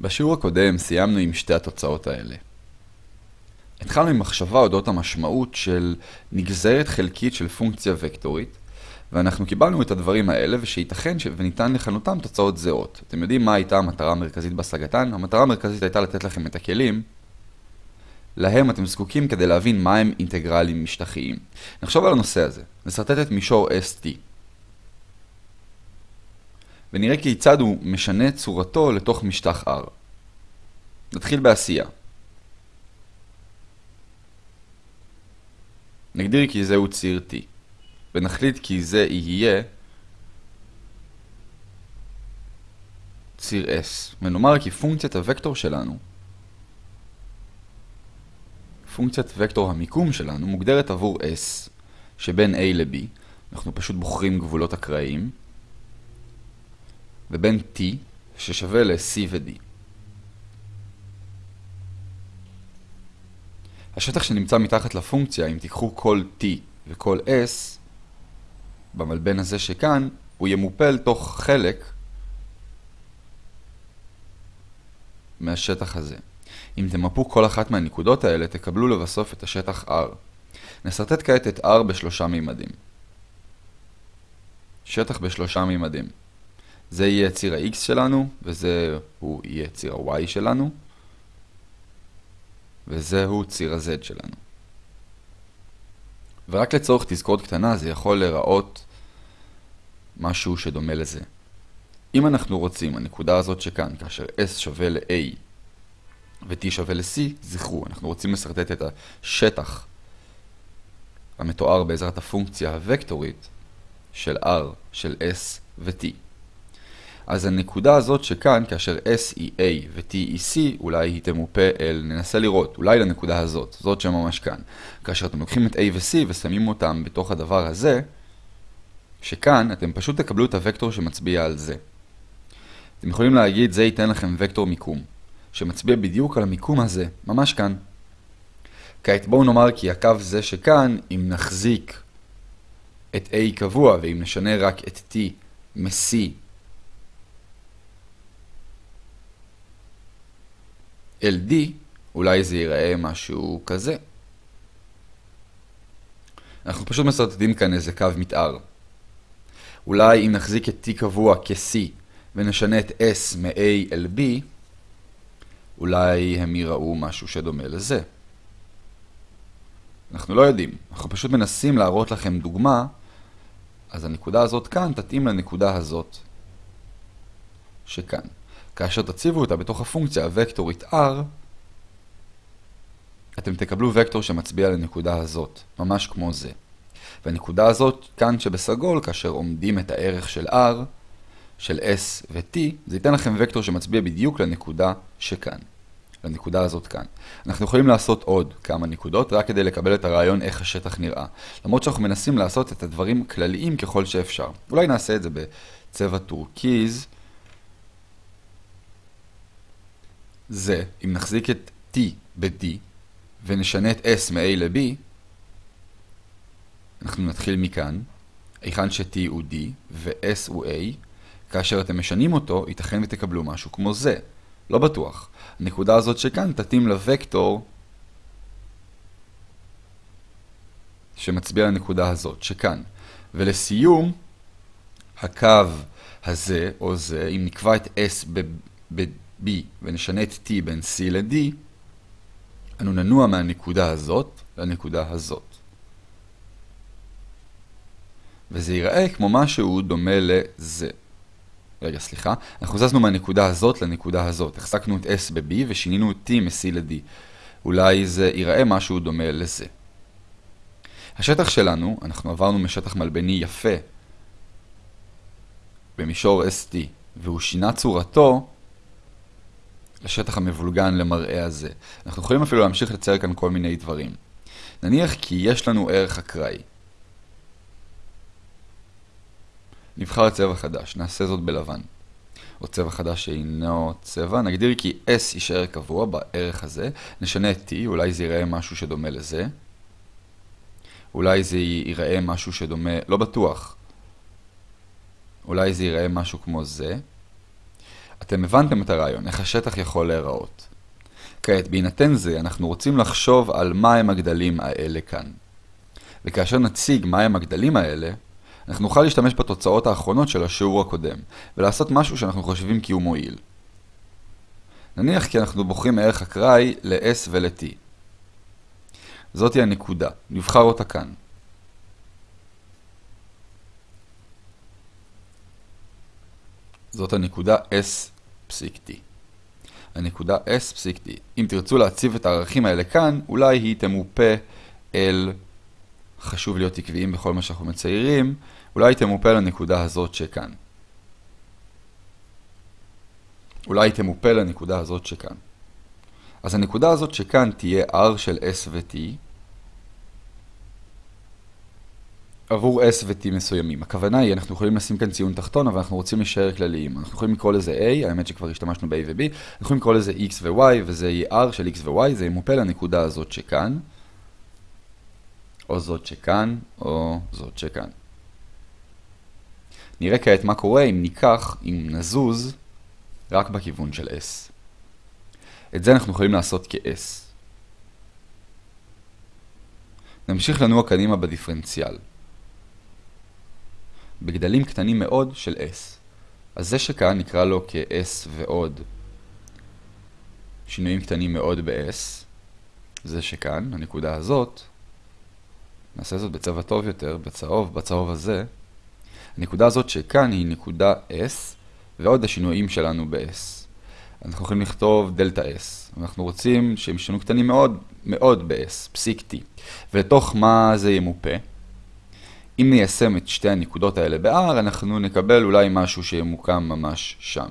בשיעור הקודם סיימנו עם שתי התוצאות האלה. התחלנו עם מחשבה אודות המשמעות של נגזרת חלקית של פונקציה וקטורית, ואנחנו קיבלנו את הדברים האלה ושייתכן ש... וניתן לכנותם תוצאות זהות. אתם יודעים מה הייתה המטרה המרכזית בהשגתן? המטרה המרכזית הייתה לתת לכם את הכלים להם אתם זקוקים כדי להבין מהם אינטגרלים משטחיים. נחשוב על הנושא הזה. נסרטט את מישור ST. ונראה כיצד הוא משנה צורתו לתוך משטח R. נתחיל בעשייה. נגדיר כי זהו ציר T, ונחליט כי זה יהיה ציר S, ונאמר כי פונקציית הוקטור שלנו, פונקציית וקטור המיקום שלנו, מוגדרת עבור S שבין A ל-B, אנחנו פשוט בוחרים גבולות אקראיים, ובין T ששווה ל-C ו-D. השטח שנמצא מתחת לפונקציה, אם תיקחו כל T וכל S, במלבן הזה שכאן, הוא ימופל תוך חלק מהשטח הזה. אם תמפו כל אחת מהנקודות האלה, תקבלו לבסוף את השטח R. נסרטט כעת את R בשלושה מימדים. שטח בשלושה מימדים. זה יהיה ציר ה-X שלנו, וזה הוא יהיה ציר ה-Y שלנו, וזהו ציר ה-Z שלנו. ורק לצורך תזכורת קטנה זה יכול להיראות משהו שדומה לזה. אם אנחנו רוצים, הנקודה הזאת שכאן, כאשר S שווה ל-A ו-T שווה ל-C, זכרו, אנחנו רוצים לסרטט את השטח המתואר בעזרת הפונקציה הוקטורית של R של S ו-T. אז הנקודה הזאת שכאן, כאשר S היא A ו-T היא C, אולי היא תמופה אל, ננסה לראות, אולי לנקודה הזאת, זאת שממש כאן. כאשר אתם לוקחים את A ו-C ושמים אותם בתוך הדבר הזה, שכאן אתם פשוט תקבלו את הוקטור שמצביע על זה. אתם יכולים להגיד, זה ייתן לכם וקטור מיקום, שמצביע בדיוק על המיקום הזה, ממש כאן. כעת בואו נאמר כי הקו זה שכאן, אם נחזיק את A קבוע, ואם נשנה רק את T מ-C אל D, אולי זה ייראה משהו כזה. אנחנו פשוט מסרטטים כאן איזה קו מתאר. אולי אם נחזיק את T קבוע כ-C ונשנה את S מ-A אל B, אולי הם יראו משהו שדומה לזה. אנחנו לא יודעים, אנחנו פשוט מנסים להראות לכם דוגמה, אז הנקודה הזאת כאן תתאים לנקודה הזאת שכאן. כאשר תציבו אותה בתוך הפונקציה הוקטורית r, אתם תקבלו וקטור שמצביע לנקודה הזאת, ממש כמו זה. והנקודה הזאת, כאן שבסגול, כאשר אומדים את הערך של r, של s ו-t, זה ייתן לכם וקטור שמצביע בדיוק לנקודה שכאן. לנקודה הזאת כאן. אנחנו יכולים לעשות עוד כמה נקודות, רק כדי לקבל את הרעיון איך השטח נראה. למרות שאנחנו מנסים לעשות את הדברים כלליים ככל שאפשר. אולי נעשה את זה בצבע טורקיז. זה, אם נחזיק את t ב-d ונשנה את s מ-a ל-b, אנחנו נתחיל מכאן, היכן ש-t הוא d ו-s הוא a, כאשר אתם משנים אותו, ייתכן ותקבלו משהו כמו זה. לא בטוח. הנקודה הזאת שכאן תתאים לוקטור שמצביע לנקודה הזאת, שכאן. ולסיום, הקו הזה או זה, אם נקבע את S ב-B ונשנה את T בין C ל-D, אנו ננוע מהנקודה הזאת לנקודה הזאת. וזה ייראה כמו משהו דומה לזה. רגע, סליחה. אנחנו זזנו מהנקודה הזאת לנקודה הזאת. החזקנו את S ב-B ושינינו את T מ-C ל-D. אולי זה ייראה משהו דומה לזה. השטח שלנו, אנחנו עברנו משטח מלבני יפה במישור ST, והוא שינה צורתו לשטח המבולגן למראה הזה. אנחנו יכולים אפילו להמשיך לצייר כאן כל מיני דברים. נניח כי יש לנו ערך אקראי. נבחר צבע חדש, נעשה זאת בלבן. או צבע חדש שאינו צבע, נגדיר כי S יישאר קבוע בערך הזה, נשנה את T, אולי זה ייראה משהו שדומה לזה. אולי זה ייראה משהו שדומה, לא בטוח. אולי זה ייראה משהו כמו זה. אתם הבנתם את הרעיון, איך השטח יכול להיראות. כעת, בהינתן זה, אנחנו רוצים לחשוב על מהם הגדלים האלה כאן. וכאשר נציג מהם הגדלים האלה, אנחנו נוכל להשתמש בתוצאות האחרונות של השיעור הקודם, ולעשות משהו שאנחנו חושבים כי הוא מועיל. נניח כי אנחנו בוחרים מערך אקראי ל-S ול-T. זאתי הנקודה, נבחר אותה כאן. זאת הנקודה S פסיק T. הנקודה S פסיק T. אם תרצו להציב את הערכים האלה כאן, אולי היא תמופה אל, חשוב להיות עקביים בכל מה שאנחנו מציירים, אולי היא תמופה לנקודה הזאת שכאן. אולי היא תמופה לנקודה הזאת שכאן. אז הנקודה הזאת שכאן תהיה R של S ו-T עבור S ו-T מסוימים. הכוונה היא, אנחנו יכולים לשים כאן ציון תחתון, אבל אנחנו רוצים להישאר כלליים. אנחנו יכולים לקרוא לזה A, האמת שכבר השתמשנו ב-A ו-B, אנחנו יכולים לקרוא לזה X ו-Y, וזה יהיה R של X ו-Y, זה ימופה לנקודה הזאת שכאן, או זאת שכאן, או זאת שכאן. נראה כעת מה קורה אם ניקח, אם נזוז, רק בכיוון של S. את זה אנחנו יכולים לעשות כ-S. נמשיך לנוע קדימה בדיפרנציאל. בגדלים קטנים מאוד של S. אז זה שכאן נקרא לו כ-S ועוד שינויים קטנים מאוד ב-S. זה שכאן, הנקודה הזאת, נעשה זאת בצבע טוב יותר, בצהוב, בצהוב הזה. הנקודה הזאת שכאן היא נקודה S, ועוד השינויים שלנו ב-S. אנחנו יכולים לכתוב דלתה S. אנחנו רוצים שהם ישנו קטנים מאוד, מאוד ב-S, פסיק T. ולתוך מה זה ימופה? אם ניישם את שתי הנקודות האלה ב-R, אנחנו נקבל אולי משהו שימוקם ממש שם.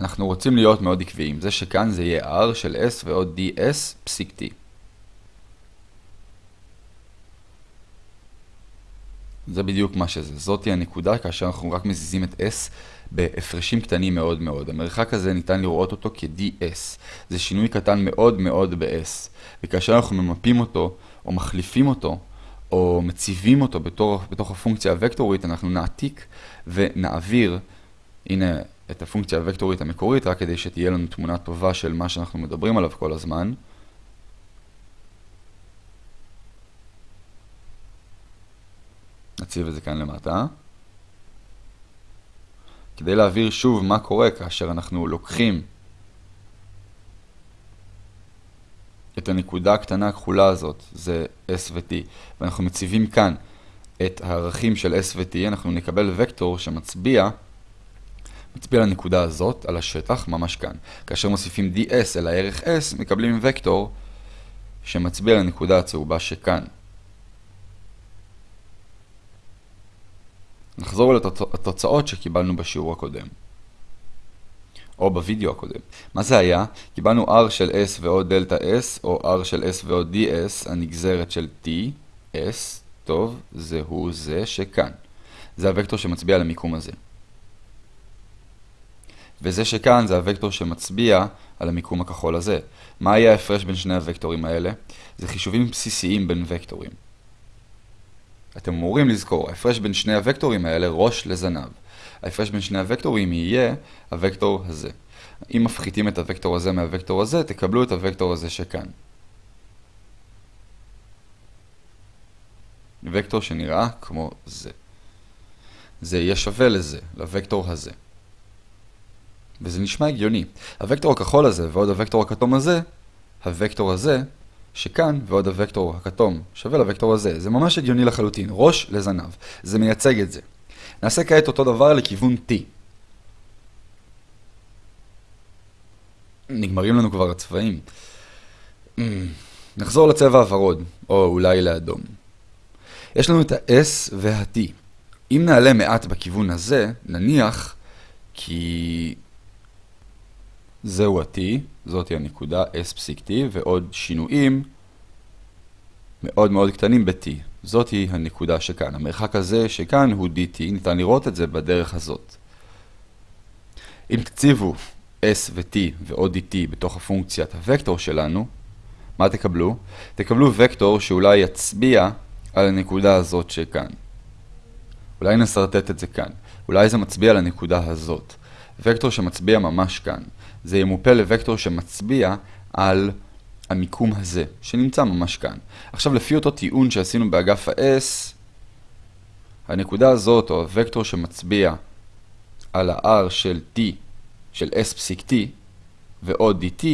אנחנו רוצים להיות מאוד עקביים. זה שכאן זה יהיה R של S ועוד DS פסיק T. זה בדיוק מה שזה. זאתי הנקודה כאשר אנחנו רק מזיזים את S בהפרשים קטנים מאוד מאוד. המרחק הזה ניתן לראות אותו כ-ds. זה שינוי קטן מאוד מאוד ב-s. וכאשר אנחנו ממפים אותו, או מחליפים אותו, או מציבים אותו בתור, בתוך הפונקציה הוקטורית, אנחנו נעתיק ונעביר, הנה, את הפונקציה הוקטורית המקורית, רק כדי שתהיה לנו תמונה טובה של מה שאנחנו מדברים עליו כל הזמן. נציב את זה כאן למטה. כדי להבהיר שוב מה קורה כאשר אנחנו לוקחים את הנקודה הקטנה הכחולה הזאת, זה S ו-T, ואנחנו מציבים כאן את הערכים של S ו-T, אנחנו נקבל וקטור שמצביע מצביע לנקודה הזאת, על השטח, ממש כאן. כאשר מוסיפים ds אל הערך s, מקבלים וקטור שמצביע לנקודה הצהובה שכאן. נחזור לתוצאות שקיבלנו בשיעור הקודם. או בווידאו הקודם. מה זה היה? קיבלנו r של s ועוד דלתה s, או r של s ועוד ds, הנגזרת של t, s, טוב, זה הוא זה שכאן. זה הוקטור שמצביע על המיקום הזה. וזה שכאן זה הוקטור שמצביע על המיקום הכחול הזה. מה יהיה ההפרש בין שני הוקטורים האלה? זה חישובים בסיסיים בין וקטורים. אתם אמורים לזכור, ההפרש בין שני הוקטורים האלה ראש לזנב. ההפרש בין שני הוקטורים יהיה הוקטור הזה. אם מפחיתים את הוקטור הזה מהוקטור הזה, תקבלו את הוקטור הזה שכאן. וקטור שנראה כמו זה. זה יהיה שווה לזה, לוקטור הזה. וזה נשמע הגיוני. הוקטור הכחול הזה ועוד הוקטור הכתום הזה, הוקטור הזה שכאן ועוד הוקטור הכתום שווה לוקטור הזה. זה ממש הגיוני לחלוטין, ראש לזנב. זה מייצג את זה. נעשה כעת אותו דבר לכיוון T. נגמרים לנו כבר הצבעים. Mm, נחזור לצבע הוורוד, או אולי לאדום. יש לנו את ה-S וה-T. אם נעלה מעט בכיוון הזה, נניח כי זהו ה-T, זאתי הנקודה S פסיק T, ועוד שינויים מאוד מאוד קטנים ב-T. זאתי הנקודה שכאן. המרחק הזה שכאן הוא dt, ניתן לראות את זה בדרך הזאת. אם תציבו s ו-t ועוד dt בתוך הפונקציית הוקטור שלנו, מה תקבלו? תקבלו וקטור שאולי יצביע על הנקודה הזאת שכאן. אולי נסרטט את זה כאן. אולי זה מצביע לנקודה הזאת. וקטור שמצביע ממש כאן. זה ימופה לוקטור שמצביע על המיקום הזה, שנמצא ממש כאן. עכשיו, לפי אותו טיעון שעשינו באגף ה-S, הנקודה הזאת, או הוקטור שמצביע על ה-R של T, של S פסיק T, ועוד dt,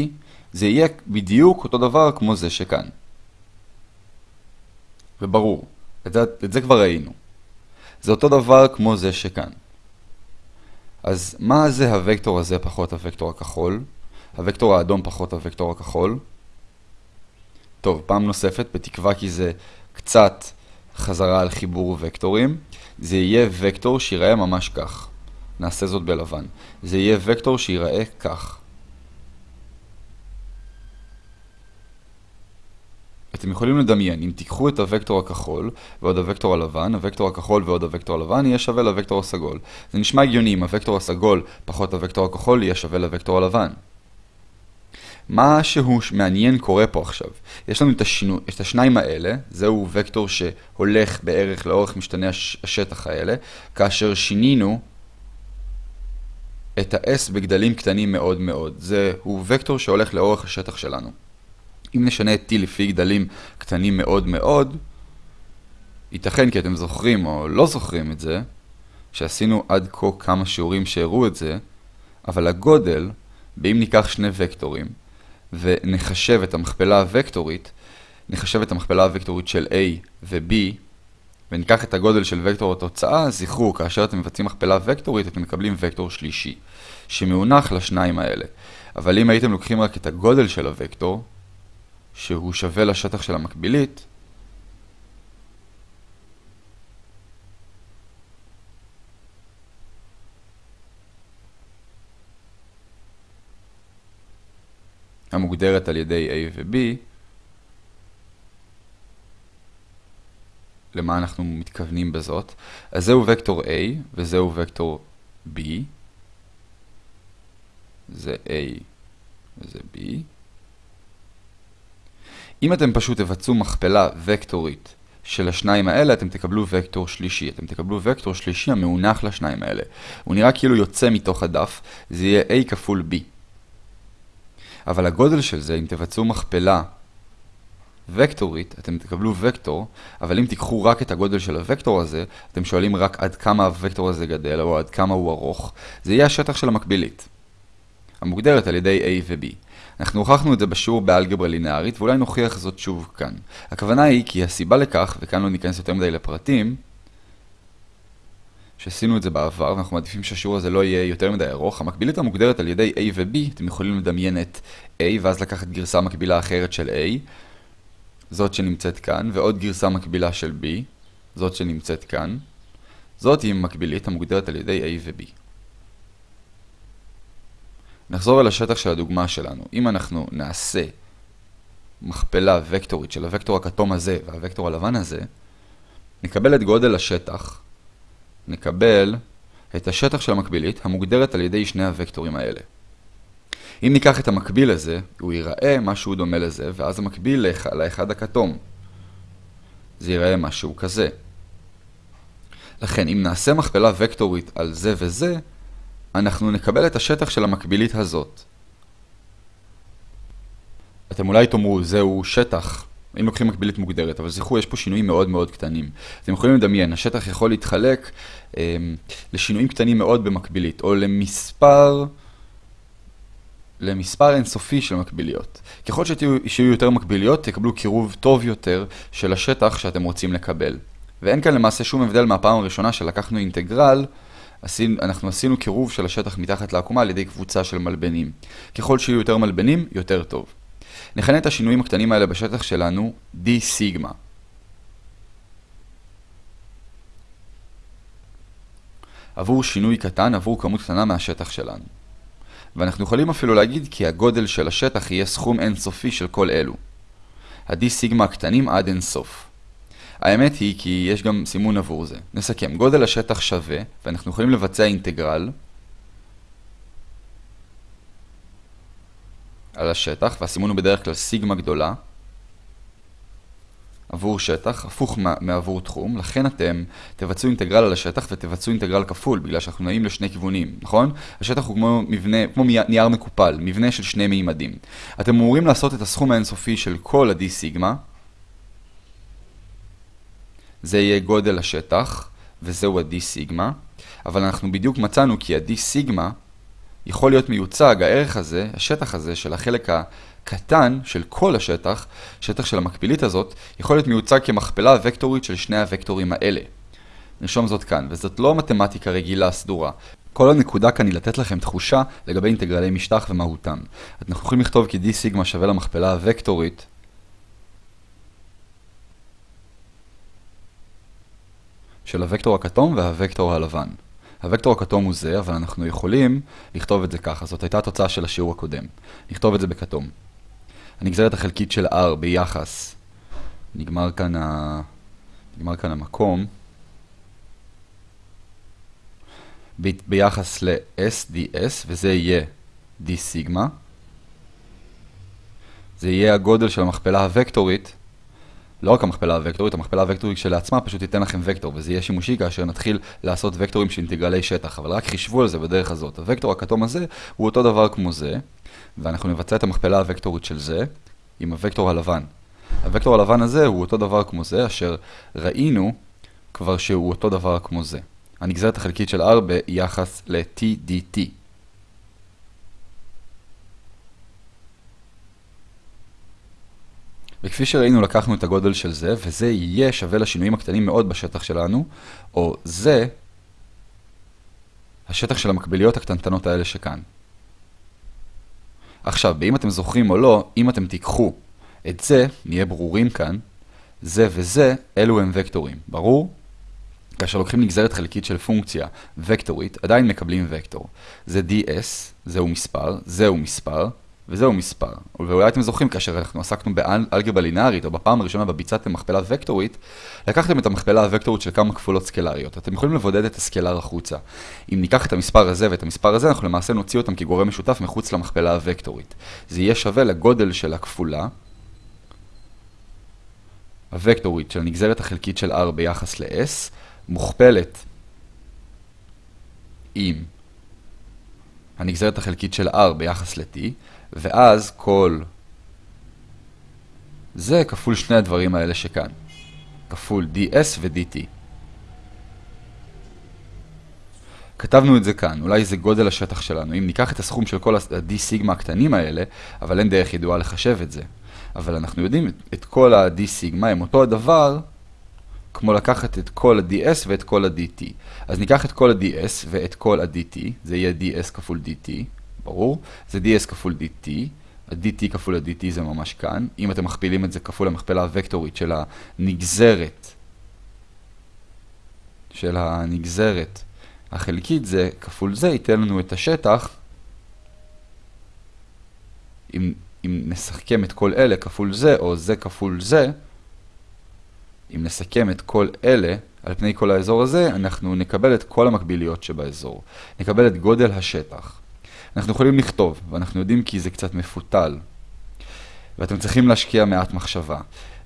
זה יהיה בדיוק אותו דבר כמו זה שכאן. וברור, את זה, את זה כבר ראינו. זה אותו דבר כמו זה שכאן. אז מה זה הוקטור הזה פחות הוקטור הכחול? הוקטור האדום פחות הוקטור הכחול? טוב, פעם נוספת, בתקווה כי זה קצת חזרה על חיבור וקטורים, זה יהיה וקטור שיראה ממש כך. נעשה זאת בלבן. זה יהיה וקטור שיראה כך. אתם יכולים לדמיין, אם תיקחו את הוקטור הכחול ועוד הוקטור הלבן, הוקטור הכחול ועוד הוקטור הלבן יהיה שווה לוקטור הסגול. זה נשמע הגיוני אם הוקטור הסגול פחות הוקטור הכחול יהיה שווה לוקטור הלבן. משהו מעניין קורה פה עכשיו. יש לנו את, השינו, את השניים האלה, זהו וקטור שהולך בערך לאורך משתני הש, השטח האלה, כאשר שינינו את ה-S בגדלים קטנים מאוד מאוד. זהו וקטור שהולך לאורך השטח שלנו. אם נשנה את t לפי גדלים קטנים מאוד מאוד, ייתכן כי אתם זוכרים או לא זוכרים את זה, שעשינו עד כה כמה שיעורים שהראו את זה, אבל הגודל, באם ניקח שני וקטורים, ונחשב את המכפלה הוקטורית, נחשב את המכפלה הוקטורית של a ו-b, וניקח את הגודל של וקטור התוצאה, זכרו, כאשר אתם מבצעים מכפלה וקטורית, אתם מקבלים וקטור שלישי, שמאונח לשניים האלה. אבל אם הייתם לוקחים רק את הגודל של הוקטור, שהוא שווה לשטח של המקבילית, המוגדרת על ידי A ו-B, למה אנחנו מתכוונים בזאת? אז זהו וקטור A וזהו וקטור B. זה A וזה B. אם אתם פשוט תבצעו מכפלה וקטורית של השניים האלה, אתם תקבלו וקטור שלישי. אתם תקבלו וקטור שלישי המאונח לשניים האלה. הוא נראה כאילו יוצא מתוך הדף, זה יהיה A כפול B. אבל הגודל של זה, אם תבצעו מכפלה וקטורית, אתם תקבלו וקטור, אבל אם תיקחו רק את הגודל של הוקטור הזה, אתם שואלים רק עד כמה הוקטור הזה גדל, או עד כמה הוא ארוך, זה יהיה השטח של המקבילית, המוגדרת על ידי A ו-B. אנחנו הוכחנו את זה בשיעור באלגברה לינארית, ואולי נוכיח זאת שוב כאן. הכוונה היא כי הסיבה לכך, וכאן לא ניכנס יותר מדי לפרטים, שעשינו את זה בעבר, ואנחנו מעדיפים שהשיעור הזה לא יהיה יותר מדי ארוך, המקבילית המוגדרת על ידי A ו-B, אתם יכולים לדמיין את A, ואז לקחת גרסה מקבילה אחרת של A, זאת שנמצאת כאן, ועוד גרסה מקבילה של B, זאת שנמצאת כאן. זאת היא מקבילית המוגדרת על ידי A ו-B. נחזור אל השטח של הדוגמה שלנו. אם אנחנו נעשה מכפלה וקטורית של הוקטור הכתום הזה והוקטור הלבן הזה, נקבל את גודל השטח, נקבל את השטח של המקבילית המוגדרת על ידי שני הוקטורים האלה. אם ניקח את המקביל הזה, הוא ייראה משהו דומה לזה, ואז המקביל לאחד הכתום. זה ייראה משהו כזה. לכן, אם נעשה מכפלה וקטורית על זה וזה, אנחנו נקבל את השטח של המקבילית הזאת. אתם אולי תאמרו, זהו שטח, אם לוקחים מקבילית מוגדרת, אבל זכרו, יש פה שינויים מאוד מאוד קטנים. אתם יכולים לדמיין, השטח יכול להתחלק אה, לשינויים קטנים מאוד במקבילית, או למספר... למספר אינסופי של מקביליות. ככל שיהיו יותר מקביליות, תקבלו קירוב טוב יותר של השטח שאתם רוצים לקבל. ואין כאן למעשה שום הבדל מהפעם הראשונה שלקחנו אינטגרל, אנחנו עשינו קירוב של השטח מתחת לעקומה על ידי קבוצה של מלבנים. ככל שיהיו יותר מלבנים, יותר טוב. נכנה את השינויים הקטנים האלה בשטח שלנו d סיגמה. עבור שינוי קטן, עבור כמות קטנה מהשטח שלנו. ואנחנו יכולים אפילו להגיד כי הגודל של השטח יהיה סכום אינסופי של כל אלו. ה-d סיגמה הקטנים עד אינסוף. האמת היא כי יש גם סימון עבור זה. נסכם, גודל השטח שווה, ואנחנו יכולים לבצע אינטגרל על השטח, והסימון הוא בדרך כלל סיגמה גדולה. עבור שטח, הפוך מעבור תחום, לכן אתם תבצעו אינטגרל על השטח ותבצעו אינטגרל כפול, בגלל שאנחנו נעים לשני כיוונים, נכון? השטח הוא כמו מבנה, כמו נייר מקופל, מבנה של שני מימדים. אתם אמורים לעשות את הסכום האינסופי של כל ה-d סיגמה, זה יהיה גודל השטח, וזהו ה-d סיגמה, אבל אנחנו בדיוק מצאנו כי ה-d סיגמה יכול להיות מיוצג, הערך הזה, השטח הזה של החלק הקטן של כל השטח, שטח של המקבילית הזאת, יכול להיות מיוצג כמכפלה וקטורית של שני הוקטורים האלה. נרשום זאת כאן, וזאת לא מתמטיקה רגילה סדורה. כל הנקודה כאן היא לתת לכם תחושה לגבי אינטגרלי משטח ומהותם. אנחנו יכולים לכתוב כי d סיגמה שווה למכפלה הוקטורית של הוקטור הכתום והוקטור הלבן. הוקטור הכתום הוא זה, אבל אנחנו יכולים לכתוב את זה ככה. זאת הייתה התוצאה של השיעור הקודם. נכתוב את זה בכתום. הנגזרת החלקית של R ביחס, נגמר כאן, ה... נגמר כאן המקום, ב... ביחס ל-SDS, וזה יהיה D סיגמה. זה יהיה הגודל של המכפלה הוקטורית לא רק המכפלה הוקטורית, המכפלה הוקטורית שלעצמה פשוט תיתן לכם וקטור, וזה יהיה שימושי כאשר נתחיל לעשות וקטורים של אינטגרלי שטח, אבל רק חישבו על זה בדרך הזאת. הוקטור הכתום הזה הוא אותו דבר כמו זה, ואנחנו נבצע את המכפלה הוקטורית של זה עם הוקטור הלבן. הוקטור הלבן הזה הוא אותו דבר כמו זה, אשר ראינו כבר שהוא אותו דבר כמו זה. הנגזרת החלקית של R ביחס ל-TDT. וכפי שראינו לקחנו את הגודל של זה, וזה יהיה שווה לשינויים הקטנים מאוד בשטח שלנו, או זה השטח של המקביליות הקטנטנות האלה שכאן. עכשיו, באם אתם זוכרים או לא, אם אתם תיקחו את זה, נהיה ברורים כאן, זה וזה, אלו הם וקטורים, ברור? כאשר לוקחים נגזרת חלקית של פונקציה וקטורית, עדיין מקבלים וקטור. זה ds, זהו מספר, זהו מספר, וזהו מספר. ואולי אתם זוכרים, כאשר אנחנו עסקנו באלגברה לינארית, או בפעם הראשונה בביצעתם מכפלה וקטורית, לקחתם את המכפלה הוקטורית של כמה כפולות סקלריות. אתם יכולים לבודד את הסקלר החוצה. אם ניקח את המספר הזה ואת המספר הזה, אנחנו למעשה נוציא אותם כגורם משותף מחוץ למכפלה הוקטורית. זה יהיה שווה לגודל של הכפולה, הוקטורית של הנגזרת החלקית של R ביחס ל-S, מוכפלת עם הנגזרת החלקית של R ביחס ל-T, ואז כל זה כפול שני הדברים האלה שכאן. כפול ds ו-dt. כתבנו את זה כאן, אולי זה גודל השטח שלנו. אם ניקח את הסכום של כל ה-d סיגמה הקטנים האלה, אבל אין דרך ידועה לחשב את זה. אבל אנחנו יודעים את כל ה-d סיגמה הם אותו הדבר, כמו לקחת את כל ה-ds ואת כל ה-dt. אז ניקח את כל ה-ds ואת כל ה-dt, זה יהיה ds כפול dt. ברור? זה ds כפול dt, ה-dt כפול ה-dt זה ממש כאן. אם אתם מכפילים את זה כפול המכפלה הוקטורית של הנגזרת, של הנגזרת החלקית, זה כפול זה, ייתן לנו את השטח. אם, אם נסכם את כל אלה כפול זה, או זה כפול זה, אם נסכם את כל אלה על פני כל האזור הזה, אנחנו נקבל את כל המקביליות שבאזור. נקבל את גודל השטח. אנחנו יכולים לכתוב, ואנחנו יודעים כי זה קצת מפותל. ואתם צריכים להשקיע מעט מחשבה.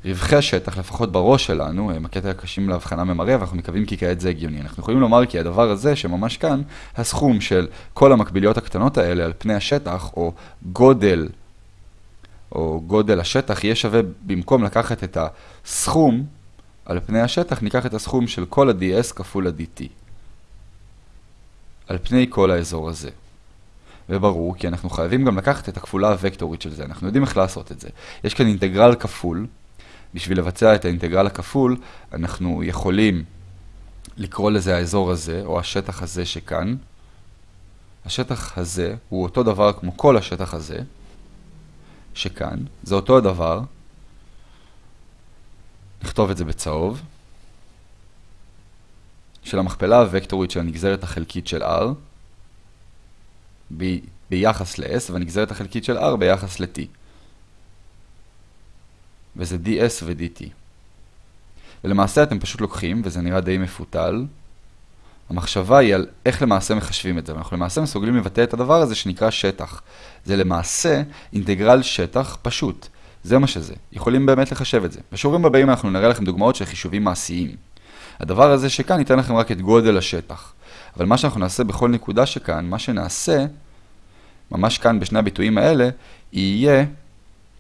רווחי השטח, לפחות בראש שלנו, הם הקטע הקשים להבחנה ממראה, ואנחנו מקווים כי כעת זה הגיוני. אנחנו יכולים לומר כי הדבר הזה, שממש כאן, הסכום של כל המקביליות הקטנות האלה על פני השטח, או גודל, או גודל השטח, יהיה שווה, במקום לקחת את הסכום על פני השטח, ניקח את הסכום של כל ה-ds כפול ה-dt. על פני כל האזור הזה. וברור, כי אנחנו חייבים גם לקחת את הכפולה הוקטורית של זה. אנחנו יודעים איך לעשות את זה. יש כאן אינטגרל כפול. בשביל לבצע את האינטגרל הכפול, אנחנו יכולים לקרוא לזה האזור הזה, או השטח הזה שכאן. השטח הזה הוא אותו דבר כמו כל השטח הזה, שכאן. זה אותו הדבר. נכתוב את זה בצהוב. של המכפלה הוקטורית של הנגזרת החלקית של R. ב, ביחס ל-S והנגזרת החלקית של R ביחס ל-T. וזה ds ו-dt. ולמעשה אתם פשוט לוקחים, וזה נראה די מפותל, המחשבה היא על איך למעשה מחשבים את זה. אנחנו למעשה מסוגלים לבטא את הדבר הזה שנקרא שטח. זה למעשה אינטגרל שטח פשוט. זה מה שזה. יכולים באמת לחשב את זה. בשיעורים הבאים אנחנו נראה לכם דוגמאות של חישובים מעשיים. הדבר הזה שכאן ייתן לכם רק את גודל השטח. אבל מה שאנחנו נעשה בכל נקודה שכאן, מה שנעשה, ממש כאן בשני הביטויים האלה, יהיה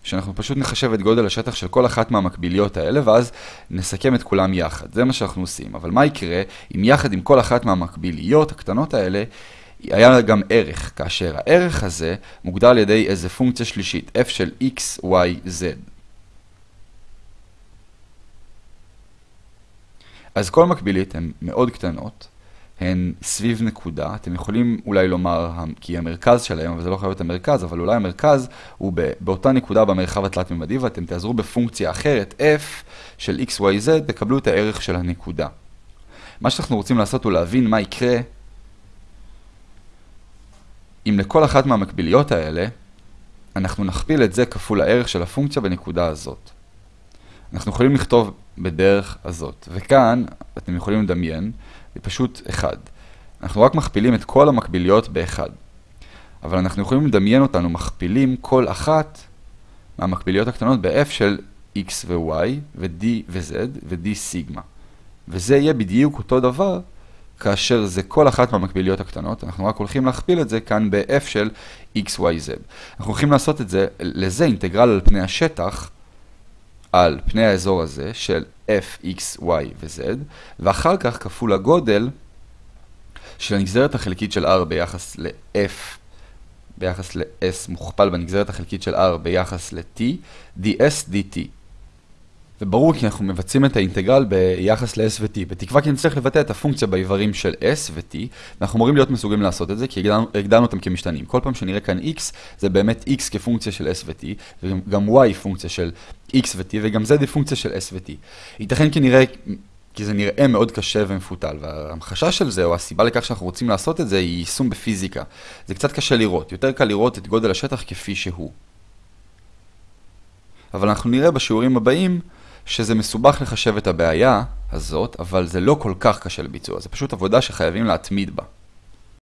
שאנחנו פשוט נחשב את גודל השטח של כל אחת מהמקביליות האלה, ואז נסכם את כולם יחד. זה מה שאנחנו עושים. אבל מה יקרה אם יחד עם כל אחת מהמקביליות הקטנות האלה, היה גם ערך, כאשר הערך הזה מוגדר על ידי איזה פונקציה שלישית, f של x, y, z. אז כל מקבילית הן מאוד קטנות, הן סביב נקודה, אתם יכולים אולי לומר כי המרכז שלהם, אבל זה לא חייב להיות המרכז, אבל אולי המרכז הוא באותה נקודה במרחב התלת-ממדי, ואתם תעזרו בפונקציה אחרת, f של x, y, z, תקבלו את הערך של הנקודה. מה שאנחנו רוצים לעשות הוא להבין מה יקרה אם לכל אחת מהמקביליות האלה, אנחנו נכפיל את זה כפול הערך של הפונקציה בנקודה הזאת. אנחנו יכולים לכתוב בדרך הזאת, וכאן אתם יכולים לדמיין, זה פשוט 1. אנחנו רק מכפילים את כל המקביליות ב-1. אבל אנחנו יכולים לדמיין אותנו מכפילים כל אחת מהמקביליות הקטנות ב-f של x ו-y, ו-d ו-z, ו-d סיגמה. וזה יהיה בדיוק אותו דבר כאשר זה כל אחת מהמקביליות הקטנות, אנחנו רק הולכים להכפיל את זה כאן ב-f של x, y, z. אנחנו הולכים לעשות את זה, לזה אינטגרל על פני השטח, על פני האזור הזה של f, x, y ו-z, ואחר כך כפול הגודל של הנגזרת החלקית של r ביחס ל-f ביחס ל-s מוכפל בנגזרת החלקית של r ביחס ל-t, ds dt. וברור כי אנחנו מבצעים את האינטגרל ביחס ל-s ו-t, בתקווה כי נצטרך לבטא את הפונקציה באיברים של s ו-t, ואנחנו אמורים להיות מסוגלים לעשות את זה, כי הגדרנו, הגדרנו אותם כמשתנים. כל פעם שנראה כאן x, זה באמת x כפונקציה של s ו-t, וגם y פונקציה של x ו-t, וגם z היא פונקציה של s ו-t. ייתכן כי נראה... כי זה נראה מאוד קשה ומפותל, וההמחשה של זה, או הסיבה לכך שאנחנו רוצים לעשות את זה, היא יישום בפיזיקה. זה קצת קשה לראות, יותר קל לראות את גודל השטח כפי שהוא. אבל אנחנו נראה בשיעורים הבאים שזה מסובך לחשב את הבעיה הזאת, אבל זה לא כל כך קשה לביצוע, זה פשוט עבודה שחייבים להתמיד בה.